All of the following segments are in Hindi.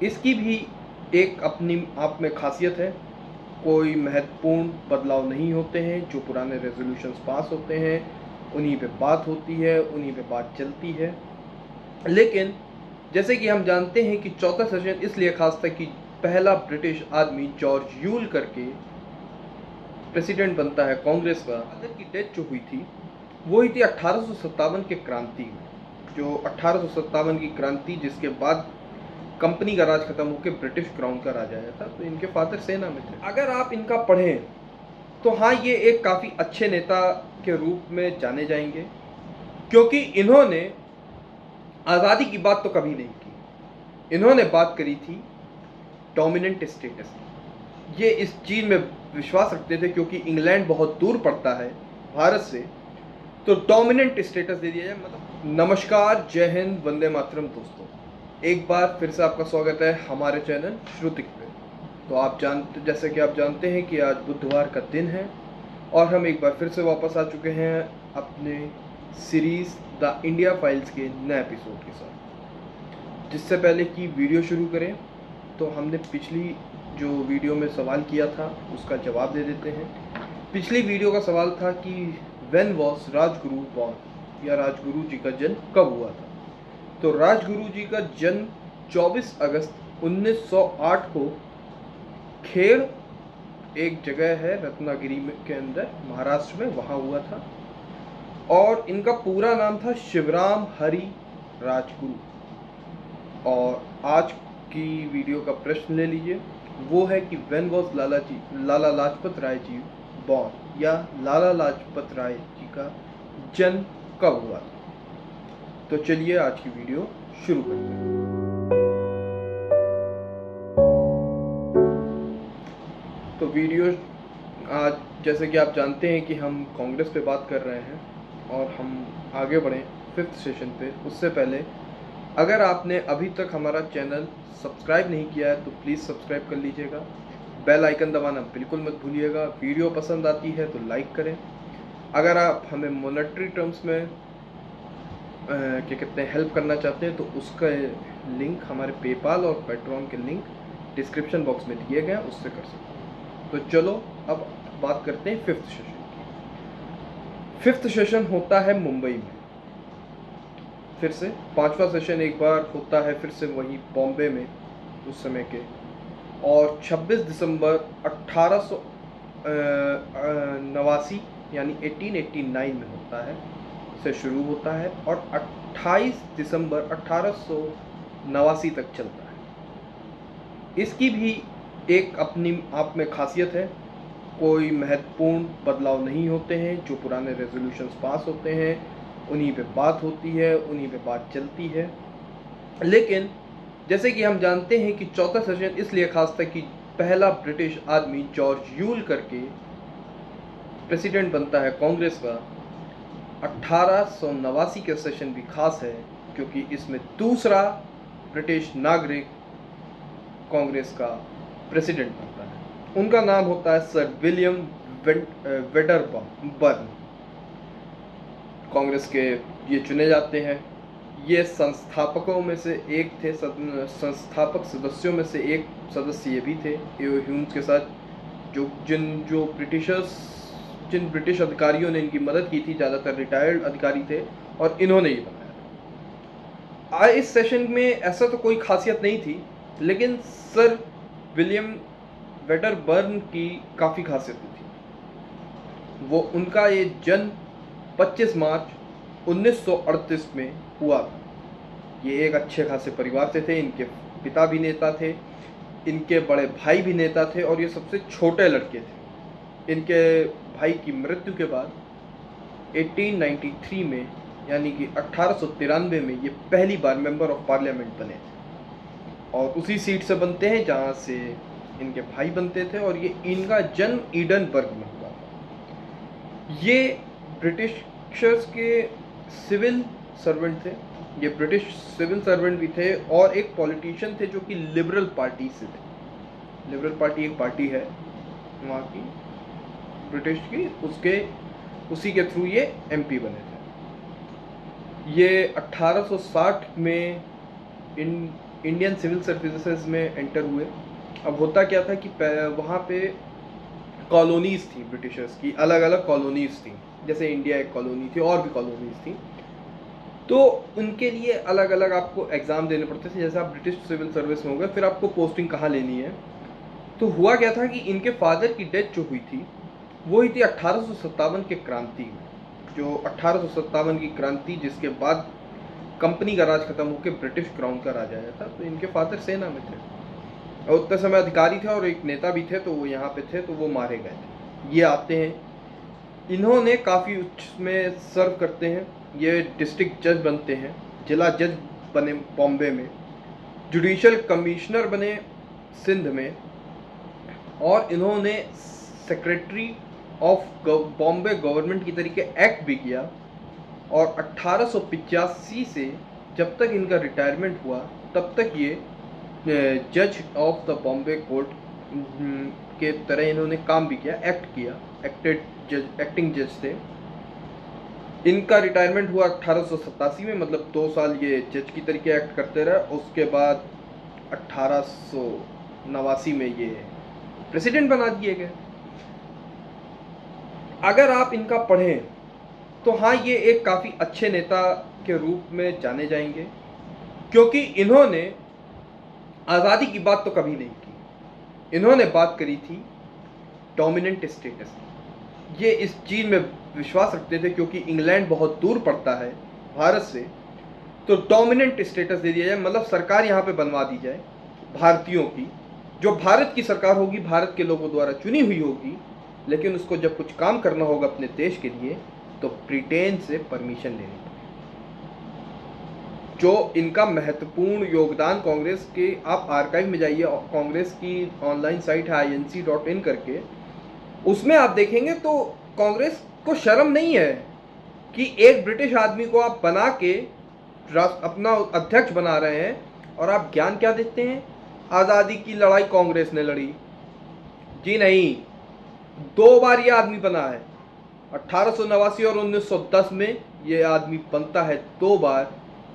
इसकी भी एक अपनी आप में खासियत है। कोई महत्वपूर्ण बदलाव नहीं होते हैं, जो पुराने रेजोल्यूशंस पास होते हैं, उन्हीं पे बात होती है, उन्हीं पे बात चलती है। लेकिन, जैसे कि हम जानते हैं कि चौथा सेशन इसलिए खास था कि पहला ब्रिटिश आदमी जॉर्ज यूल करके प्रेसिडेंट बनता है कांग्रेस का फादर की डेथ जो हुई थी, वो हुई थी अट्ठारह के क्रांति जो अट्ठारह की क्रांति, जिसके बाद कंपनी का राज खत्म होकर ब्रिटिश क्राउन का राज आया था तो इनके फादर सेना में थे। अगर आप इनका पढ़ें तो हाँ ये एक काफ़ी अच्छे नेता के रूप में जाने जाएँगे, क्योंकि इन्होंने आज़ादी की बात तो कभी नहीं की। इन्होंने बात करी थी डोमिनेंट स्टेटस ये इस चीज़ में विश्वास रखते थे, क्योंकि इंग्लैंड बहुत दूर पड़ता है भारत से तो डोमिनेंट स्टेटस दे दिया जाए। मतलब नमस्कार, जय हिंद, वंदे मातरम दोस्तों। एक बार फिर से आपका स्वागत है हमारे चैनल श्रुतिक पे तो आप जानते, जैसे कि आप जानते हैं कि आज बुधवार का दिन है और हम एक बार फिर से वापस आ चुके हैं अपने सीरीज़ द इंडिया फाइल्स के नए एपिसोड के साथ। जिससे पहले कि वीडियो शुरू करें तो हमने पिछली जो वीडियो में सवाल किया था, उसका जवाब दे देते हैं। पिछली वीडियो का सवाल था कि वेन वॉस राजगुरु बॉर्न या राजगुरु जी का जन्म कब हुआ था? तो राजगुरु जी का जन्म 24 अगस्त 1908 को खेड़ एक जगह है रत्नागिरी में के अंदर, महाराष्ट्र में, वहाँ हुआ था। और इनका पूरा नाम था शिवराम हरि राजगुरु। और आज की वीडियो का प्रश्न ले लीजिए। वो है कि when was Lala ji Lala Lajpat Rai ji born या लाला लाजपत राय जी का जन्म कब हुआ था? तो चलिए आज की वीडियो शुरू करते हैं। तो वीडियो आज जैसे कि आप जानते हैं कि हम कांग्रेस पे बात कर रहे हैं और हम आगे बढ़ें फिफ्थ सेशन पे। उससे पहले, अगर आपने अभी तक हमारा चैनल सब्सक्राइब नहीं किया है तो प्लीज़ सब्सक्राइब कर लीजिएगा। बेल आइकन दबाना बिल्कुल मत भूलिएगा। वीडियो पसंद आती है तो लाइक करें। अगर आप हमें मोनेटरी टर्म्स में क्या कहते हैं हेल्प करना चाहते हैं तो उसका लिंक हमारे पेपाल और पेट्रॉन के लिंक डिस्क्रिप्शन बॉक्स में दिए गए उससे कर सकते हैं। तो चलो, अब बात करते हैं फिफ्थ सेशन की। फिफ्थ सेशन होता है मुंबई में। फिर से पांचवा सेशन एक बार होता है फिर से वहीं बॉम्बे में, उस समय के। और 26 दिसंबर अट्ठारह सौ नवासी, यानी 1889 में होता है। से शुरू होता है और 28 दिसंबर अट्ठारह तक चलता है। इसकी भी एक अपनी आप में खासियत है, कोई महत्वपूर्ण बदलाव नहीं होते हैं, जो पुराने रेजोल्यूशंस पास होते हैं, उन्हीं पे बात होती है, उन्हीं पे बात चलती है। लेकिन जैसे कि हम जानते हैं कि चौथा सेशन इसलिए खास था कि पहला ब्रिटिश आदमी जॉर्ज यूल करके प्रेसिडेंट बनता है कांग्रेस का अट्ठारह का सेशन भी खास है, क्योंकि इसमें दूसरा ब्रिटिश नागरिक कांग्रेस का प्रेसिडेंट बनता है। उनका नाम होता है sir William Wedderburn Congress के ये चुने जाते हैं। ये संस्थापकों में से एक थे संस्थापक सदस्यों में से एक सदस्य ये भी थे के साथ, जो, जिन, जो ब्रिटिशर्स जिन ब्रिटिश अधिकारियों ने इनकी मदद की थी, ज़्यादातर रिटायर्ड अधिकारी थे और इन्होंने ये बनाया। आज इस सेशन में ऐसा तो कोई खासियत नहीं थी, लेकिन सर विलियम वेटर बर्न की काफ़ी खासियत थी। वो उनका ये जन्म 25 मार्च 1938 में हुआ था। ये एक अच्छे खासे परिवार से थे, इनके पिता भी नेता थे, इनके बड़े भाई भी नेता थे और ये सबसे छोटे लड़के थे। इनके भाई की मृत्यु के बाद 1893 में, यानी कि अट्ठारह में ये पहली बार मेंबर ऑफ़ पार्लियामेंट बने। थे और उसी सीट से बनते हैं जहाँ से इनके भाई बनते थे और ये इनका जन्म ईडनबर्ग में हुआ था। ये ब्रिटिशर्स के सिविल सर्वेंट थे। ये ब्रिटिश सिविल सर्वेंट भी थे और एक पॉलिटिशियन थे जो कि लिबरल पार्टी से थे। लिबरल पार्टी एक पार्टी है वहाँ की। ब्रिटिश की, उसके, उसी के थ्रू ये एमपी बने थे। ये 1860 में इन इंडियन सिविल सर्विसेज़ में एंटर हुए। अब होता क्या था कि वहाँ पे कॉलोनीज़ थी ब्रिटिशर्स की अलग अलग कॉलोनीज़ थी। जैसे इंडिया एक कॉलोनी थी, और भी कॉलोनीज़ थी। तो उनके लिए अलग अलग आपको एग्ज़ाम देने पड़ते थे, जैसे आप ब्रिटिश सिविल सर्विस में हो गए फिर आपको पोस्टिंग कहाँ लेनी है। तो हुआ क्या था कि इनके फादर की डेथ जो हुई थी वो हुई थी अट्ठारह के क्रांति जो अट्ठारह की क्रांति जिसके बाद कंपनी का राज खत्म होकर ब्रिटिश क्राउन का राज आया था तो इनके फादर सेना में थे। और उतने समय अधिकारी थे और एक नेता भी थे तो वो यहाँ पे थे तो वो मारे गए थे। ये आते हैं। इन्होंने काफ़ी उच्च में सर्व करते हैं। ये डिस्ट्रिक्ट जज बनते हैं, जिला जज बने बॉम्बे में। जुडिशल कमिश्नर बने सिंध में। और इन्होंने सेक्रेटरी ऑफ़ बॉम्बे गवर्नमेंट की तरीके एक्ट भी किया और अट्ठारह से जब तक इनका रिटायरमेंट हुआ, तब तक ये जज ऑफ़ द बॉम्बे कोर्ट के तरह इन्होंने काम भी किया एक्ट किया एक्टेड जज एक्टिंग जज थे। इनका रिटायरमेंट हुआ अट्ठारह में मतलब दो साल ये जज की तरीके एक्ट करते रहे, उसके बाद अट्ठारह में ये प्रेसिडेंट बना दिए गए। अगर आप इनका पढ़ें तो हाँ ये एक काफ़ी अच्छे नेता के रूप में जाने जाएँगे, क्योंकि इन्होंने आज़ादी की बात तो कभी नहीं की। इन्होंने बात करी थी डोमिनेंट स्टेटस की। ये इस चीज़ में विश्वास रखते थे, क्योंकि इंग्लैंड बहुत दूर पड़ता है भारत से तो डोमिनेंट स्टेटस दे दिया जाए मतलब सरकार यहाँ पे बनवा दी जाए भारतीयों की। जो भारत की सरकार होगी, भारत के लोगों द्वारा चुनी हुई होगी लेकिन उसको जब कुछ काम करना होगा अपने देश के लिए तो ब्रिटेन से परमिशन लेनी जो इनका महत्वपूर्ण योगदान कांग्रेस के, आप आर्काइव में जाइए, कांग्रेस की ऑनलाइन साइट है आई इन करके, उसमें आप देखेंगे तो कांग्रेस को शर्म नहीं है कि एक ब्रिटिश आदमी को आप बना के अपना अध्यक्ष बना रहे हैं, और आप ज्ञान क्या देते हैं? आज़ादी की लड़ाई कांग्रेस ने लड़ी। जी नहीं। दो बार ये आदमी बना है। अट्ठारह और 1910 में ये आदमी बनता है दो बार,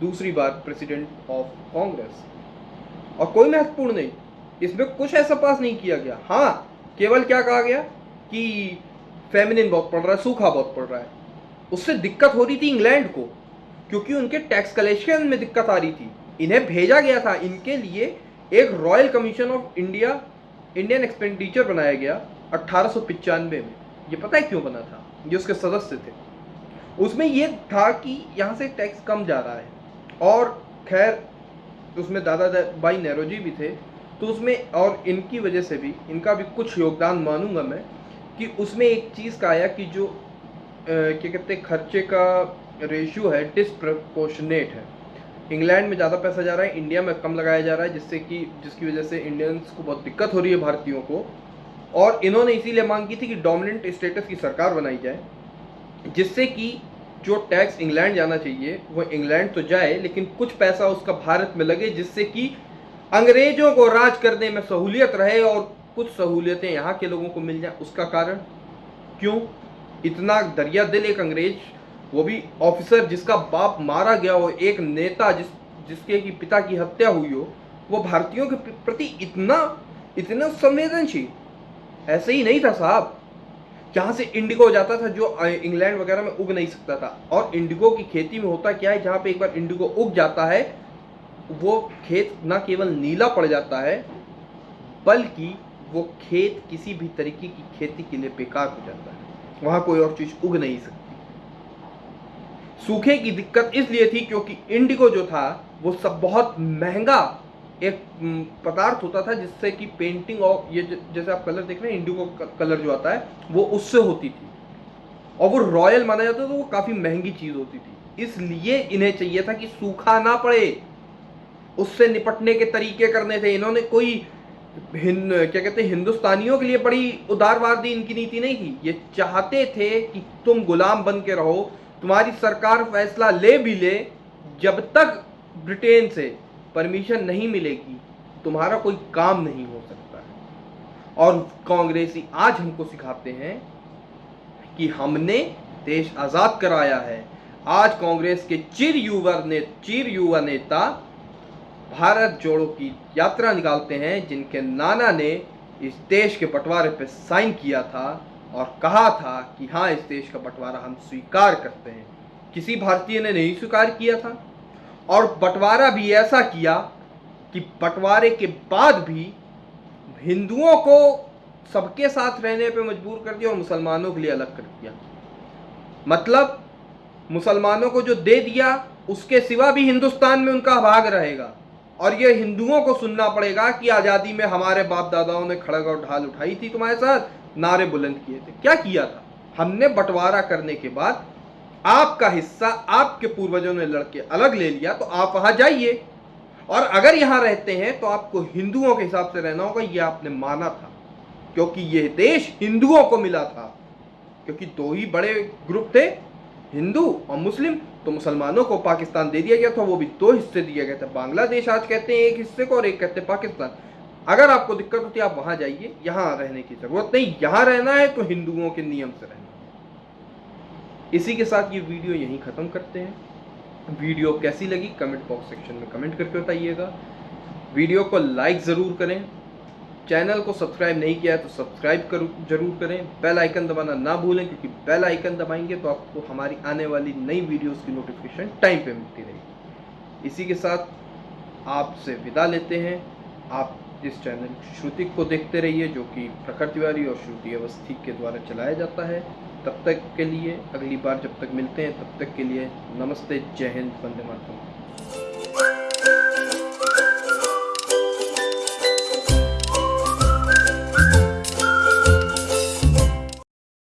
दूसरी बार प्रेसिडेंट ऑफ़ कांग्रेस और कोई महत्वपूर्ण नहीं, इसमें कुछ ऐसा पास नहीं किया गया। हाँ केवल क्या कहा गया कि फेमिनिन बहुत पड़ रहा है, सूखा बहुत पड़ रहा है। उससे दिक्कत हो रही थी इंग्लैंड को, क्योंकि उनके टैक्स कलेक्शन में दिक्कत आ रही थी। इन्हें भेजा गया था, इनके लिए एक royal commission of India Indian expenditure बनाया गया। अट्ठारह में। ये पता है क्यों बना था? ये उसके सदस्य थे। उसमें ये था कि यहाँ से टैक्स कम जा रहा है। और खैर, उसमें दादा भाई नेहरू जी भी थे। तो उसमें और इनकी वजह से भी, इनका भी कुछ योगदान मानूँगा मैं कि उसमें एक चीज़ का आया कि जो क्या कहते हैं, खर्चे का रेशियो है डिसप्रपोर्शनेट है। इंग्लैंड में ज़्यादा पैसा जा रहा है, इंडिया में कम लगाया जा रहा है, जिससे कि, जिसकी वजह से इंडियंस को बहुत दिक्कत हो रही है भारतीयों को। और इन्होंने इसीलिए मांग की थी कि डोमिनेंट स्टेटस की सरकार बनाई जाए, जिससे कि जो टैक्स इंग्लैंड जाना चाहिए, वो इंग्लैंड तो जाए, लेकिन कुछ पैसा उसका भारत में लगे, जिससे कि अंग्रेज़ों को राज करने में सहूलियत रहे और कुछ सहूलियतें यहाँ के लोगों को मिल जाए। उसका कारण क्यों? इतना दरिया दिल एक अंग्रेज़, वो भी ऑफिसर जिसका बाप मारा गया हो, एक नेता जिस, जिसके की पिता की हत्या हुई हो, वो भारतीयों के प्रति इतना इतना संवेदनशील ऐसे ही नहीं था साहब। जहाँ से इंडिगो जाता था, जो इंग्लैंड वगैरह में उग नहीं सकता था। और इंडिगो की खेती में होता क्या है, जहाँ पे एक बार इंडिगो उग जाता है, वो खेत ना केवल नीला पड़ जाता है, बल्कि वो खेत किसी भी तरीके की खेती के लिए बेकार हो जाता है। वहाँ कोई और चीज़ उग नहीं सकती। सूखे की दिक्कत इसलिए थी क्योंकि इंडिगो जो था, वो सब बहुत महँगा एक पदार्थ होता था जिससे कि पेंटिंग और ये जैसे आप कलर देख रहे हैं इंडिगो कलर जो आता है, वो उससे होती थी। और वो रॉयल माना जाता था तो वो काफ़ी महँगी चीज़ होती थी। इसलिए इन्हें चाहिए था कि सूखा ना पड़े, उससे निपटने के तरीके करने थे। इन्होंने कोई हिंद क्या कहते हैं, हिंदुस्तानियों के लिए बड़ी उदारवादी इनकी नीति नहीं थी ये चाहते थे कि तुम गुलाम बन के रहो, तुम्हारी सरकार फैसला ले भी ले, जब तक ब्रिटेन से परमिशन नहीं मिलेगी, तुम्हारा कोई काम नहीं हो सकता है। और कांग्रेसी आज हमको सिखाते हैं कि हमने देश आज़ाद कराया है। आज कांग्रेस के चिर युवा ने, चिर युवा नेता भारत जोड़ो की यात्रा निकालते हैं, जिनके नाना ने इस देश के बंटवारे पर साइन किया था और कहा था कि हाँ इस देश का बंटवारा हम स्वीकार करते हैं। किसी भारतीय ने नहीं स्वीकार किया था। और बंटवारा भी ऐसा किया कि बंटवारे के बाद भी हिंदुओं को सबके साथ रहने पे मजबूर कर दिया और मुसलमानों के लिए अलग कर दिया। मतलब मुसलमानों को जो दे दिया, उसके सिवा भी हिंदुस्तान में उनका भाग रहेगा। और ये हिंदुओं को सुनना पड़ेगा कि आज़ादी में हमारे बाप दादाओं ने खड़ग और ढाल उठाई थी तुम्हारे साथ, नारे बुलंद किए थे। क्या किया था? हमने बंटवारा करने के बाद आपका हिस्सा आपके पूर्वजों ने लड़के अलग ले लिया तो आप वहाँ जाइए। और अगर यहाँ रहते हैं तो आपको हिंदुओं के हिसाब से रहना होगा यह आपने माना था। क्योंकि यह देश हिंदुओं को मिला था। क्योंकि दो ही बड़े ग्रुप थे, हिंदू और मुस्लिम तो मुसलमानों को पाकिस्तान दे दिया गया था, वो भी दो हिस्से दिए गए थे। बांग्लादेश आज कहते हैं एक हिस्से को और एक कहते हैं पाकिस्तान। अगर आपको दिक्कत होती है, आप वहाँ जाइए, यहाँ रहने की ज़रूरत नहीं। यहाँ रहना है तो हिंदुओं के नियम से रहना। इसी के साथ ये वीडियो यहीं ख़त्म करते हैं। वीडियो कैसी लगी कमेंट बॉक्स सेक्शन में कमेंट करके बताइएगा। वीडियो को लाइक ज़रूर करें। चैनल को सब्सक्राइब नहीं किया है तो सब्सक्राइब करूँ ज़रूर करें। बेल आइकन दबाना ना भूलें, क्योंकि बेल आइकन दबाएँगे तो आपको हमारी आने वाली नई वीडियोस की नोटिफिकेशन टाइम पे मिलती रहेगी। इसी के साथ आपसे विदा लेते हैं। आप इस चैनल श्रुतिक को देखते रहिए, जो कि प्रखर तिवारी और श्रुति अवस्थी के द्वारा चलाया जाता है। तब तक के लिए अगली बार जब तक मिलते हैं, तब तक के लिए नमस्ते, जय हिंद, वंदे मातरम।